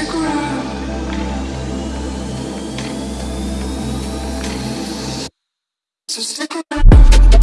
Stick around. So stick around.